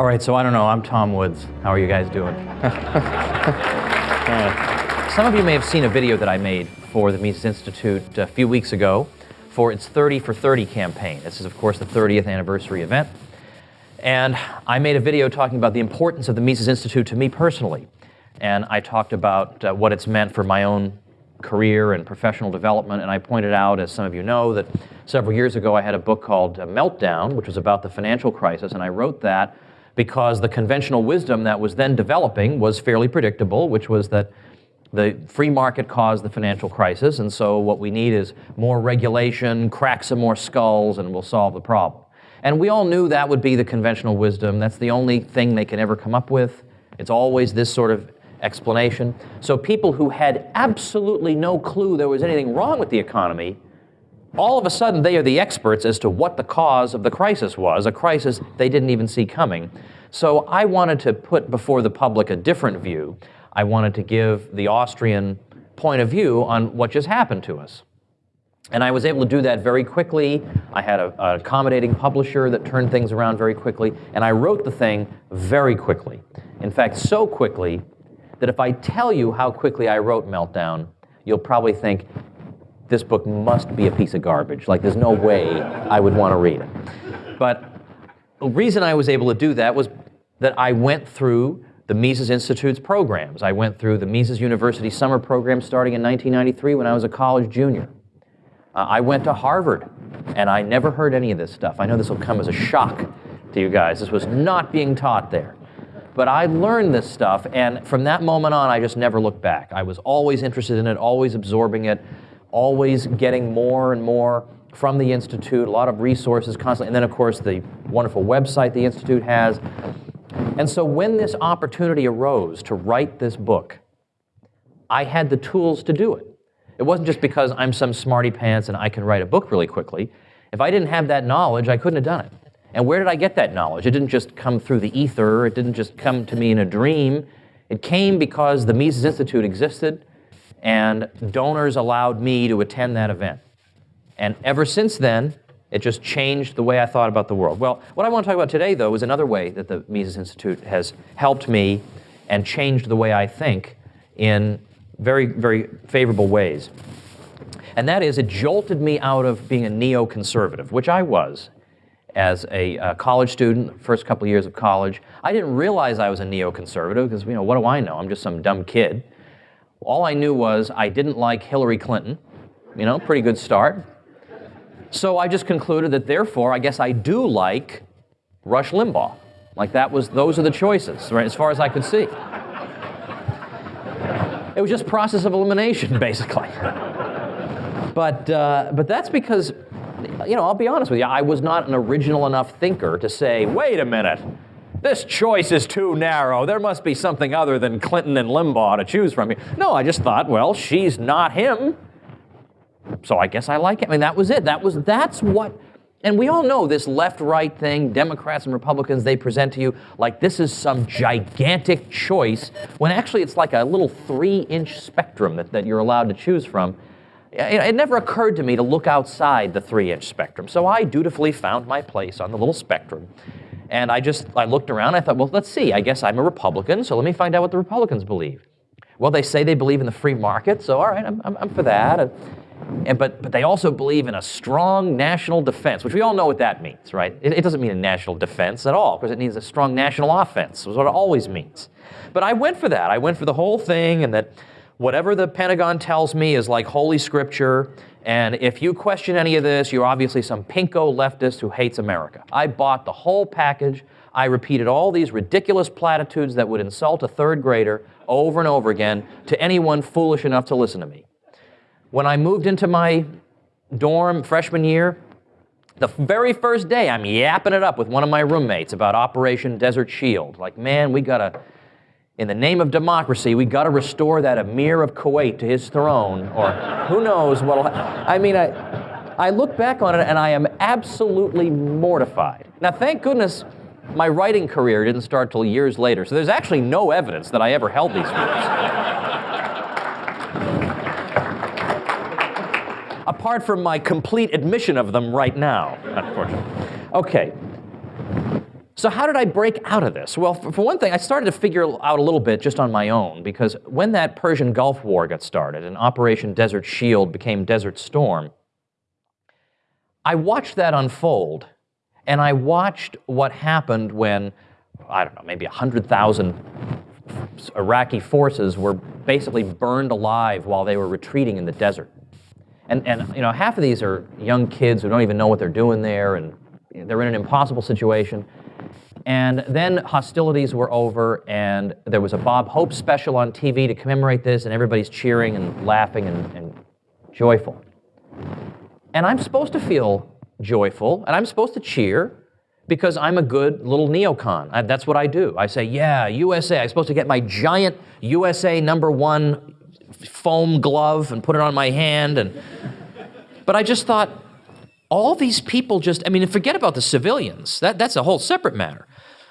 All right, so I don't know. I'm Tom Woods. How are you guys doing? Some of you may have seen a video that I made for the Mises Institute a few weeks ago for its 30 for 30 campaign. This is, of course, the 30th anniversary event. And I made a video talking about the importance of the Mises Institute to me personally. And I talked about uh, what it's meant for my own career and professional development. And I pointed out, as some of you know, that several years ago I had a book called uh, Meltdown, which was about the financial crisis. And I wrote that because the conventional wisdom that was then developing was fairly predictable, which was that the free market caused the financial crisis. And so what we need is more regulation, crack some more skulls, and we'll solve the problem. And we all knew that would be the conventional wisdom. That's the only thing they can ever come up with. It's always this sort of explanation. So people who had absolutely no clue there was anything wrong with the economy, all of a sudden they are the experts as to what the cause of the crisis was, a crisis they didn't even see coming. So I wanted to put before the public a different view. I wanted to give the Austrian point of view on what just happened to us. And I was able to do that very quickly. I had an accommodating publisher that turned things around very quickly, and I wrote the thing very quickly. In fact, so quickly that if I tell you how quickly I wrote Meltdown, you'll probably think, this book must be a piece of garbage. Like, there's no way I would want to read it. But the reason I was able to do that was that I went through the Mises Institute's programs. I went through the Mises University summer program starting in 1993 when I was a college junior. Uh, I went to Harvard, and I never heard any of this stuff. I know this will come as a shock to you guys. This was not being taught there. But I learned this stuff, and from that moment on, I just never looked back. I was always interested in it, always absorbing it, always getting more and more from the Institute, a lot of resources constantly, and then, of course, the wonderful website the Institute has. And so when this opportunity arose to write this book, I had the tools to do it. It wasn't just because I'm some smarty pants and I can write a book really quickly. If I didn't have that knowledge, I couldn't have done it. And where did I get that knowledge? It didn't just come through the ether, it didn't just come to me in a dream. It came because the Mises Institute existed and donors allowed me to attend that event. And ever since then, it just changed the way I thought about the world. Well, what I want to talk about today, though, is another way that the Mises Institute has helped me and changed the way I think in very, very favorable ways. And that is, it jolted me out of being a neoconservative, which I was as a uh, college student, first couple years of college. I didn't realize I was a neoconservative because, you know, what do I know? I'm just some dumb kid. All I knew was I didn't like Hillary Clinton. You know, pretty good start. So I just concluded that therefore, I guess I do like Rush Limbaugh. Like that was, those are the choices, right, as far as I could see. It was just process of elimination, basically. But, uh, but that's because you know, I'll be honest with you, I was not an original enough thinker to say, wait a minute, this choice is too narrow. There must be something other than Clinton and Limbaugh to choose from. No, I just thought, well, she's not him. So I guess I like it. I mean, that was it. That was, that's what, and we all know this left-right thing, Democrats and Republicans, they present to you like this is some gigantic choice, when actually it's like a little three-inch spectrum that, that you're allowed to choose from. It never occurred to me to look outside the three-inch spectrum, so I dutifully found my place on the little spectrum. And I just, I looked around, I thought, well, let's see, I guess I'm a Republican, so let me find out what the Republicans believe. Well, they say they believe in the free market, so all right, I'm, I'm, I'm for that. And, and, but, but they also believe in a strong national defense, which we all know what that means, right? It, it doesn't mean a national defense at all, because it means a strong national offense, is what it always means. But I went for that. I went for the whole thing, and that whatever the Pentagon tells me is like holy scripture, and if you question any of this, you're obviously some pinko leftist who hates America. I bought the whole package. I repeated all these ridiculous platitudes that would insult a third grader over and over again to anyone foolish enough to listen to me. When I moved into my dorm freshman year, the very first day I'm yapping it up with one of my roommates about Operation Desert Shield. Like, man, we gotta in the name of democracy, we got to restore that Emir of Kuwait to his throne, or who knows what'll happen. I mean, I, I look back on it and I am absolutely mortified. Now, thank goodness my writing career didn't start till years later, so there's actually no evidence that I ever held these views. Apart from my complete admission of them right now, unfortunately. Okay, So, how did I break out of this? Well, for one thing, I started to figure out a little bit just on my own because when that Persian Gulf War got started and Operation Desert Shield became Desert Storm, I watched that unfold and I watched what happened when, I don't know, maybe 100,000 Iraqi forces were basically burned alive while they were retreating in the desert. And, and you know, half of these are young kids who don't even know what they're doing there, and they're in an impossible situation. And then hostilities were over, and there was a Bob Hope special on TV to commemorate this, and everybody's cheering and laughing and, and joyful. And I'm supposed to feel joyful, and I'm supposed to cheer because I'm a good little neocon. I, that's what I do. I say, yeah, USA. I'm supposed to get my giant USA number one foam glove and put it on my hand. And, but I just thought, all these people just, I mean, forget about the civilians. That, that's a whole separate matter.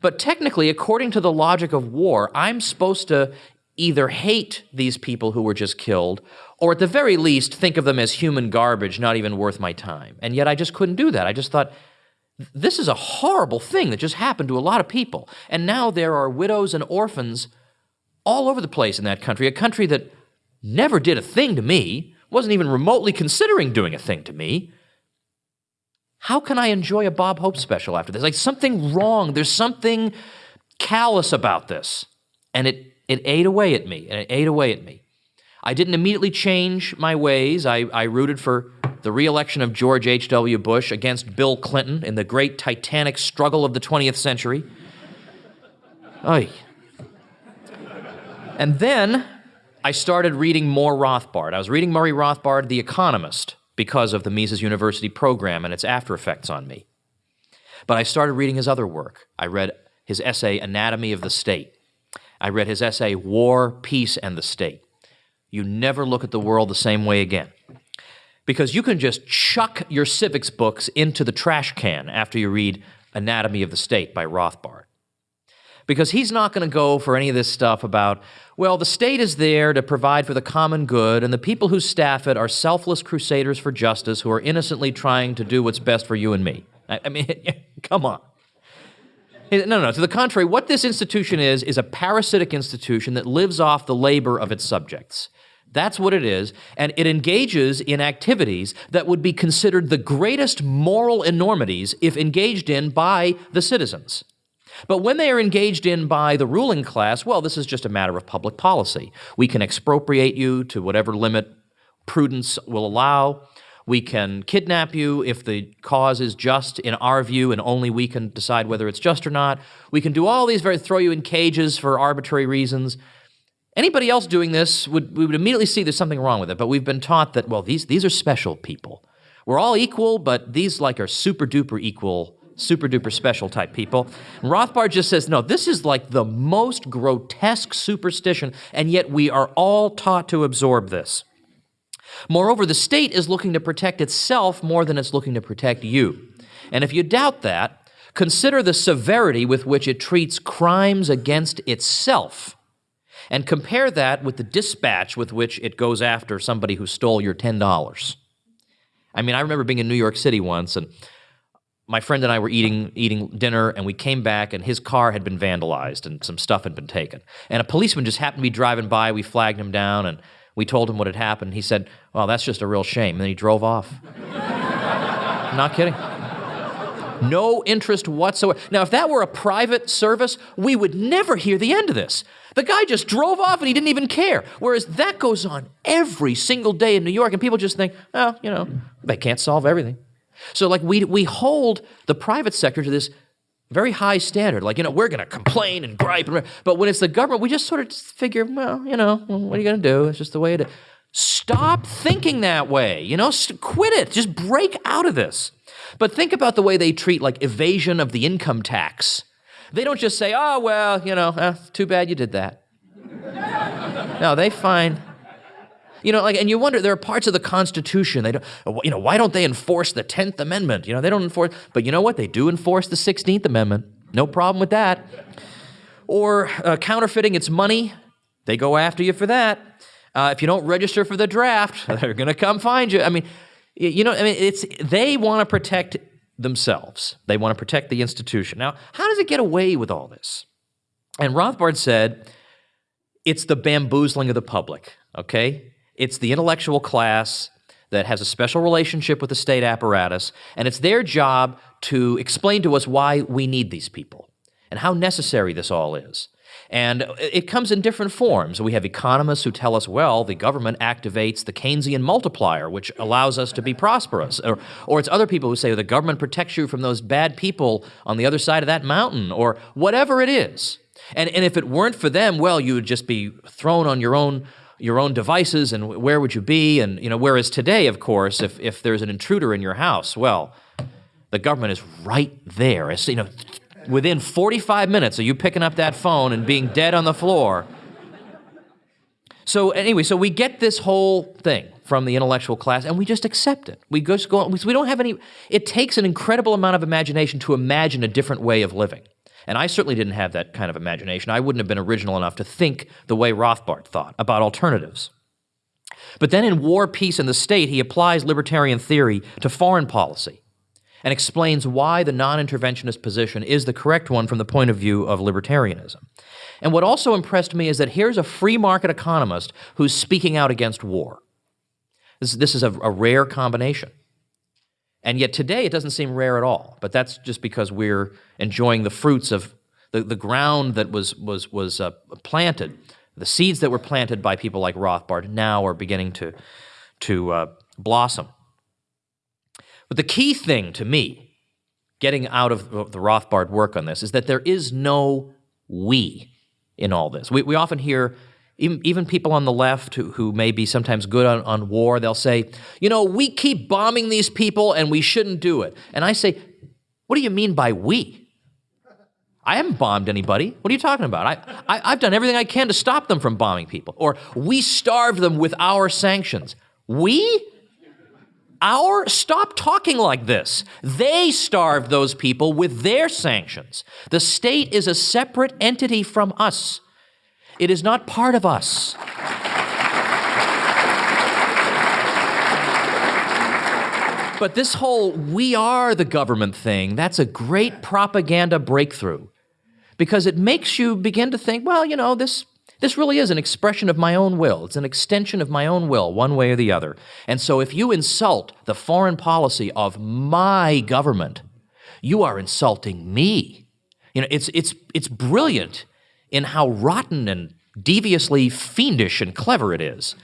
But technically, according to the logic of war, I'm supposed to either hate these people who were just killed, or at the very least, think of them as human garbage, not even worth my time. And yet I just couldn't do that. I just thought, this is a horrible thing that just happened to a lot of people. And now there are widows and orphans all over the place in that country, a country that never did a thing to me, wasn't even remotely considering doing a thing to me. How can I enjoy a Bob Hope special after this? Like something wrong. There's something callous about this. And it, it ate away at me, and it ate away at me. I didn't immediately change my ways. I, I rooted for the reelection of George H.W. Bush against Bill Clinton in the great titanic struggle of the 20th century. Oy. And then I started reading more Rothbard. I was reading Murray Rothbard, The Economist, because of the Mises University program and its after effects on me. But I started reading his other work. I read his essay, Anatomy of the State. I read his essay, War, Peace, and the State. You never look at the world the same way again because you can just chuck your civics books into the trash can after you read Anatomy of the State by Rothbard. Because he's not going to go for any of this stuff about, well, the state is there to provide for the common good, and the people who staff it are selfless crusaders for justice who are innocently trying to do what's best for you and me. I, I mean, come on. Eh, no, no, to the contrary, what this institution is, is a parasitic institution that lives off the labor of its subjects. That's what it is. And it engages in activities that would be considered the greatest moral enormities if engaged in by the citizens. But when they are engaged in by the ruling class, well, this is just a matter of public policy. We can expropriate you to whatever limit prudence will allow. We can kidnap you if the cause is just in our view and only we can decide whether it's just or not. We can do all these very throw you in cages for arbitrary reasons. Anybody else doing this would we would immediately see there's something wrong with it, but we've been taught that well these these are special people. We're all equal, but these like are super duper equal, super duper special type people. And Rothbard just says, no, this is like the most grotesque superstition, and yet we are all taught to absorb this. Moreover, the state is looking to protect itself more than it's looking to protect you. And if you doubt that, consider the severity with which it treats crimes against itself and compare that with the dispatch with which it goes after somebody who stole your $10. I mean, I remember being in New York City once, and my friend and I were eating, eating dinner, and we came back, and his car had been vandalized, and some stuff had been taken. And a policeman just happened to be driving by. We flagged him down, and we told him what had happened. He said, well, that's just a real shame. And then he drove off. Not kidding. No interest whatsoever. Now, if that were a private service, we would never hear the end of this. The guy just drove off and he didn't even care. Whereas that goes on every single day in New York, and people just think, oh, you know, they can't solve everything. So, like, we, we hold the private sector to this very high standard. Like, you know, we're going to complain and gripe. And, but when it's the government, we just sort of figure, well, you know, what are you going to do? It's just the way it is. Stop thinking that way. You know, quit it. Just break out of this. But think about the way they treat like evasion of the income tax. They don't just say, oh, well, you know, eh, too bad you did that. no, they find, you know, like, and you wonder, there are parts of the Constitution, they don't, you know, why don't they enforce the 10th Amendment? You know, they don't enforce, but you know what? They do enforce the 16th Amendment. No problem with that. Or uh, counterfeiting its money, they go after you for that. Uh, if you don't register for the draft, they're going to come find you. I mean, you know, I mean, it's they want to protect themselves. They want to protect the institution. Now, how does it get away with all this? And Rothbard said, it's the bamboozling of the public, okay? It's the intellectual class that has a special relationship with the state apparatus, and it's their job to explain to us why we need these people and how necessary this all is. And it comes in different forms. We have economists who tell us, well, the government activates the Keynesian multiplier, which allows us to be prosperous. Or, or it's other people who say the government protects you from those bad people on the other side of that mountain, or whatever it is. And, and if it weren't for them, well, you would just be thrown on your own your own devices and where would you be and you know whereas today of course if, if there's an intruder in your house well the government is right there it's, you know within 45 minutes of you picking up that phone and being dead on the floor. So anyway, so we get this whole thing from the intellectual class and we just accept it. We just go, we don't have any, it takes an incredible amount of imagination to imagine a different way of living. And I certainly didn't have that kind of imagination. I wouldn't have been original enough to think the way Rothbard thought about alternatives. But then in War, Peace, and the State, he applies libertarian theory to foreign policy and explains why the non-interventionist position is the correct one from the point of view of libertarianism. And what also impressed me is that here's a free market economist who's speaking out against war. This, this is a, a rare combination. And yet today it doesn't seem rare at all, but that's just because we're enjoying the fruits of the, the ground that was, was, was uh, planted, the seeds that were planted by people like Rothbard now are beginning to, to uh, blossom. But the key thing to me, getting out of the Rothbard work on this, is that there is no we in all this. We, we often hear, even, even people on the left who, who may be sometimes good on, on war, they'll say, you know, we keep bombing these people and we shouldn't do it. And I say, what do you mean by we? I haven't bombed anybody. What are you talking about? I, I, have done everything I can to stop them from bombing people. Or we starved them with our sanctions. We? Our, stop talking like this. They starved those people with their sanctions. The state is a separate entity from us. It is not part of us. But this whole we are the government thing, that's a great propaganda breakthrough because it makes you begin to think, well, you know, this this really is an expression of my own will. It's an extension of my own will, one way or the other. And so if you insult the foreign policy of my government, you are insulting me. You know, it's, it's, it's brilliant in how rotten and deviously fiendish and clever it is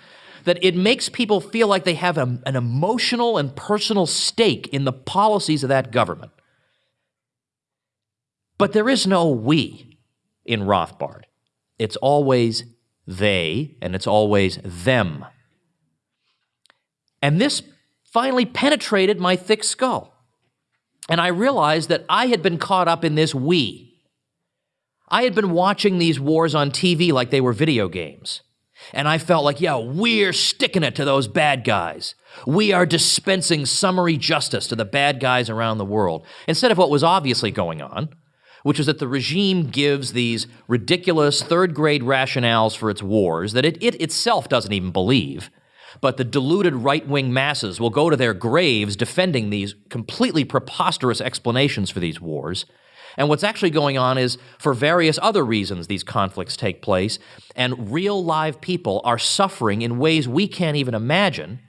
that it makes people feel like they have a, an emotional and personal stake in the policies of that government. But there is no we in Rothbard. It's always they, and it's always them. And this finally penetrated my thick skull. And I realized that I had been caught up in this we. I had been watching these wars on TV like they were video games. And I felt like, yeah, we're sticking it to those bad guys. We are dispensing summary justice to the bad guys around the world, instead of what was obviously going on, which is that the regime gives these ridiculous third grade rationales for its wars that it, it itself doesn't even believe. But the deluded right wing masses will go to their graves defending these completely preposterous explanations for these wars. And what's actually going on is, for various other reasons, these conflicts take place, and real live people are suffering in ways we can't even imagine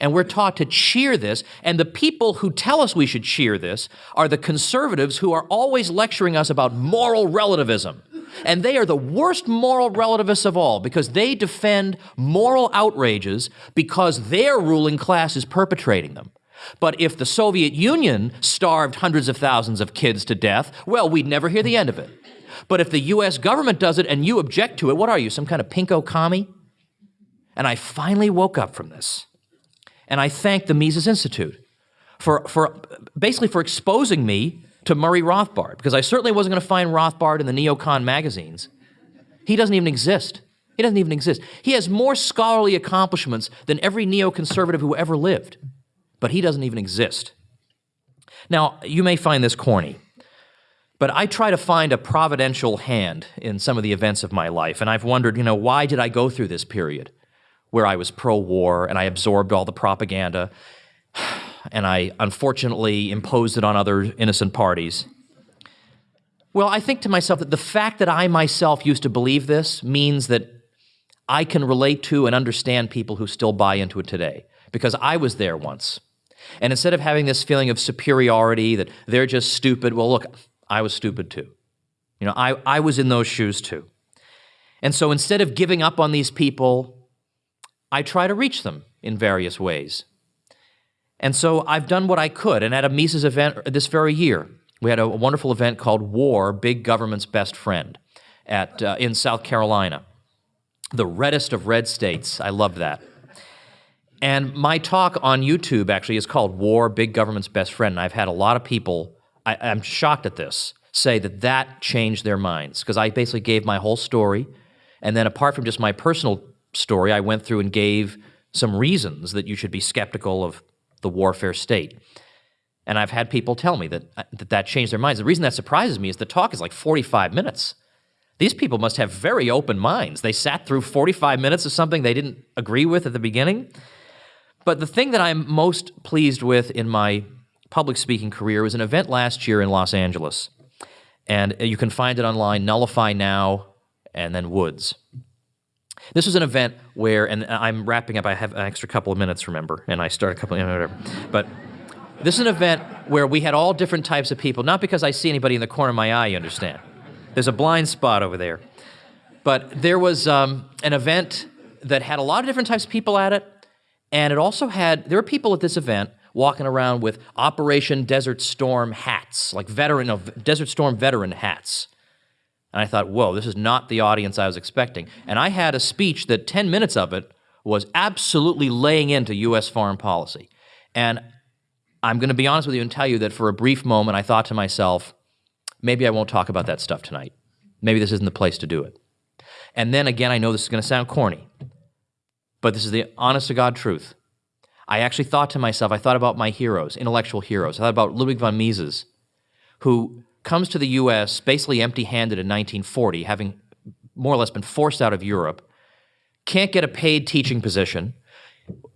and we're taught to cheer this. And the people who tell us we should cheer this are the conservatives who are always lecturing us about moral relativism. And they are the worst moral relativists of all because they defend moral outrages because their ruling class is perpetrating them. But if the Soviet Union starved hundreds of thousands of kids to death, well, we'd never hear the end of it. But if the US government does it and you object to it, what are you, some kind of pinko commie? And I finally woke up from this. And I thank the Mises Institute for, for basically for exposing me to Murray Rothbard, because I certainly wasn't going to find Rothbard in the neocon magazines. He doesn't even exist. He doesn't even exist. He has more scholarly accomplishments than every neoconservative who ever lived, but he doesn't even exist. Now, you may find this corny, but I try to find a providential hand in some of the events of my life, and I've wondered, you know, why did I go through this period? where I was pro war and I absorbed all the propaganda. and I unfortunately imposed it on other innocent parties. Well, I think to myself that the fact that I myself used to believe this means that I can relate to and understand people who still buy into it today because I was there once. And instead of having this feeling of superiority that they're just stupid, well, look, I was stupid too. You know, I, I was in those shoes too. And so instead of giving up on these people, I try to reach them in various ways. And so I've done what I could. And at a Mises event this very year, we had a wonderful event called War, Big Government's Best Friend at, uh, in South Carolina. The reddest of red states. I love that. And my talk on YouTube actually is called War, Big Government's Best Friend. And I've had a lot of people, I, I'm shocked at this, say that that changed their minds because I basically gave my whole story. And then apart from just my personal story, I went through and gave some reasons that you should be skeptical of the warfare state. And I've had people tell me that, uh, that that changed their minds. The reason that surprises me is the talk is like 45 minutes. These people must have very open minds. They sat through 45 minutes of something they didn't agree with at the beginning. But the thing that I'm most pleased with in my public speaking career was an event last year in Los Angeles. And you can find it online, Nullify Now, and then Woods. This was an event where, and I'm wrapping up, I have an extra couple of minutes, remember, and I start a couple of, whatever. But this is an event where we had all different types of people, not because I see anybody in the corner of my eye, you understand. There's a blind spot over there. But there was um, an event that had a lot of different types of people at it, and it also had, there were people at this event walking around with Operation Desert Storm hats, like veteran of Desert Storm veteran hats. And I thought, whoa, this is not the audience I was expecting. And I had a speech that 10 minutes of it was absolutely laying into U.S. foreign policy. And I'm going to be honest with you and tell you that for a brief moment, I thought to myself, maybe I won't talk about that stuff tonight. Maybe this isn't the place to do it. And then again, I know this is going to sound corny, but this is the honest to God truth. I actually thought to myself, I thought about my heroes, intellectual heroes. I thought about Ludwig von Mises, who comes to the US basically empty handed in 1940, having more or less been forced out of Europe, can't get a paid teaching position,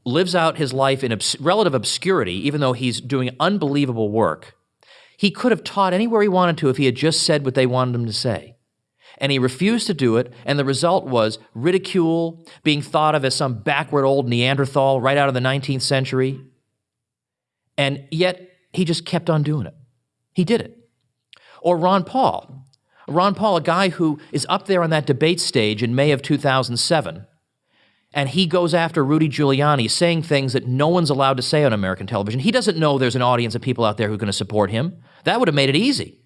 lives out his life in obs relative obscurity, even though he's doing unbelievable work. He could have taught anywhere he wanted to if he had just said what they wanted him to say. And he refused to do it, and the result was ridicule, being thought of as some backward old Neanderthal right out of the 19th century. And yet, he just kept on doing it. He did it. Or Ron Paul. Ron Paul, a guy who is up there on that debate stage in May of 2007, and he goes after Rudy Giuliani, saying things that no one's allowed to say on American television. He doesn't know there's an audience of people out there who are going to support him. That would have made it easy.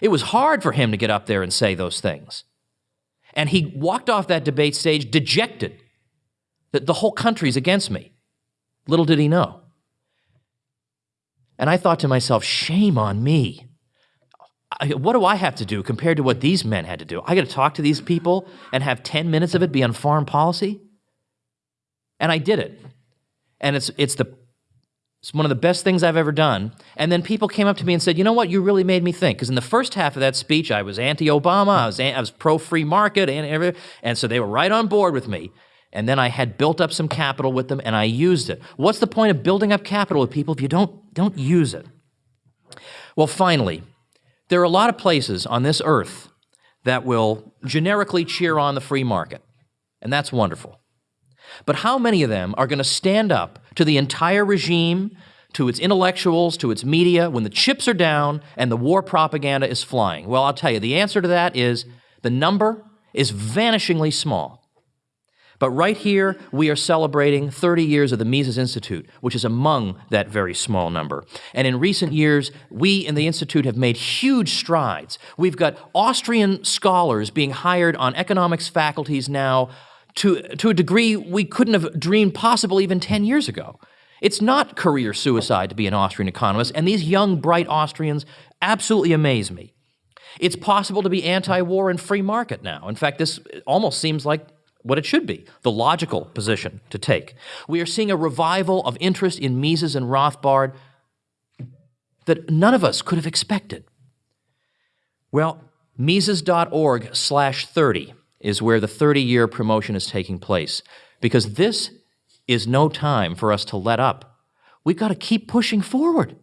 It was hard for him to get up there and say those things. And he walked off that debate stage dejected that the whole country's against me. Little did he know. And I thought to myself, shame on me. I, what do I have to do compared to what these men had to do? I got to talk to these people and have 10 minutes of it be on foreign policy? And I did it. And it's, it's the it's one of the best things I've ever done. And then people came up to me and said, you know what, you really made me think. Because in the first half of that speech, I was anti-Obama, I was, I was pro-free market, and, and so they were right on board with me. And then I had built up some capital with them, and I used it. What's the point of building up capital with people if you don't, don't use it? Well, finally, there are a lot of places on this earth that will generically cheer on the free market, and that's wonderful. But how many of them are going to stand up to the entire regime, to its intellectuals, to its media, when the chips are down and the war propaganda is flying? Well, I'll tell you, the answer to that is the number is vanishingly small. But right here, we are celebrating 30 years of the Mises Institute, which is among that very small number. And in recent years, we in the Institute have made huge strides. We've got Austrian scholars being hired on economics faculties now to, to a degree we couldn't have dreamed possible even 10 years ago. It's not career suicide to be an Austrian economist, and these young, bright Austrians absolutely amaze me. It's possible to be anti-war and free market now. In fact, this almost seems like what it should be, the logical position to take. We are seeing a revival of interest in Mises and Rothbard that none of us could have expected. Well, Mises.org slash 30 is where the 30-year promotion is taking place because this is no time for us to let up. We've got to keep pushing forward.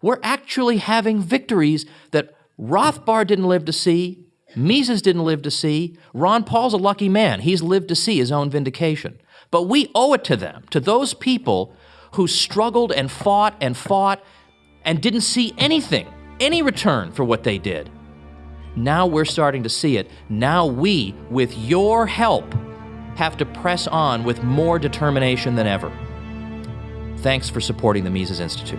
We're actually having victories that Rothbard didn't live to see, Mises didn't live to see, Ron Paul's a lucky man. He's lived to see his own vindication. But we owe it to them, to those people who struggled and fought and fought and didn't see anything, any return for what they did. Now we're starting to see it. Now we, with your help, have to press on with more determination than ever. Thanks for supporting the Mises Institute.